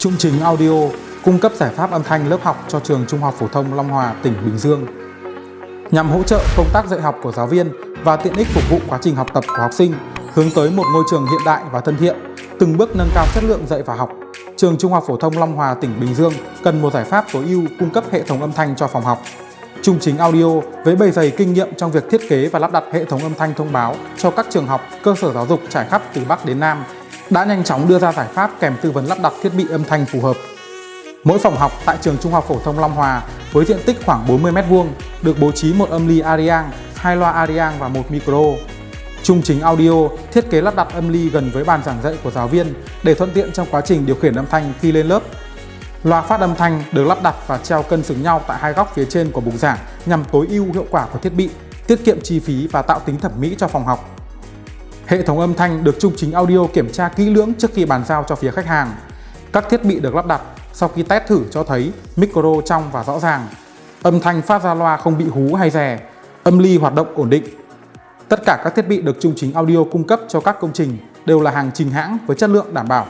Trung Chính Audio cung cấp giải pháp âm thanh lớp học cho trường Trung học phổ thông Long Hòa, tỉnh Bình Dương. Nhằm hỗ trợ công tác dạy học của giáo viên và tiện ích phục vụ quá trình học tập của học sinh, hướng tới một ngôi trường hiện đại và thân thiện, từng bước nâng cao chất lượng dạy và học. Trường Trung học phổ thông Long Hòa, tỉnh Bình Dương cần một giải pháp tối ưu cung cấp hệ thống âm thanh cho phòng học. Trung Chính Audio với bề dày kinh nghiệm trong việc thiết kế và lắp đặt hệ thống âm thanh thông báo cho các trường học, cơ sở giáo dục trải khắp từ Bắc đến Nam đã nhanh chóng đưa ra giải pháp kèm tư vấn lắp đặt thiết bị âm thanh phù hợp. Mỗi phòng học tại trường Trung học phổ thông Long Hòa với diện tích khoảng 40 m2 được bố trí một âm ly Ariang, hai loa Ariang và một micro. Trung chính audio thiết kế lắp đặt âm ly gần với bàn giảng dạy của giáo viên để thuận tiện trong quá trình điều khiển âm thanh khi lên lớp. Loa phát âm thanh được lắp đặt và treo cân xứng nhau tại hai góc phía trên của bục giảng nhằm tối ưu hiệu quả của thiết bị, tiết kiệm chi phí và tạo tính thẩm mỹ cho phòng học. Hệ thống âm thanh được Trung Chính Audio kiểm tra kỹ lưỡng trước khi bàn giao cho phía khách hàng. Các thiết bị được lắp đặt sau khi test thử cho thấy micro trong và rõ ràng. Âm thanh phát ra loa không bị hú hay rè, âm ly hoạt động ổn định. Tất cả các thiết bị được Trung Chính Audio cung cấp cho các công trình đều là hàng trình hãng với chất lượng đảm bảo.